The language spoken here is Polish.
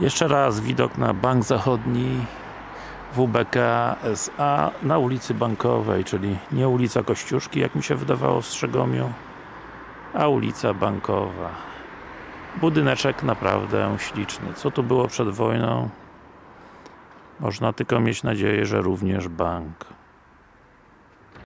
Jeszcze raz widok na Bank Zachodni WBK SA na ulicy Bankowej, czyli nie ulica Kościuszki, jak mi się wydawało w Strzegomiu, a ulica Bankowa. Budyneczek naprawdę śliczny. Co tu było przed wojną? Można tylko mieć nadzieję, że również bank.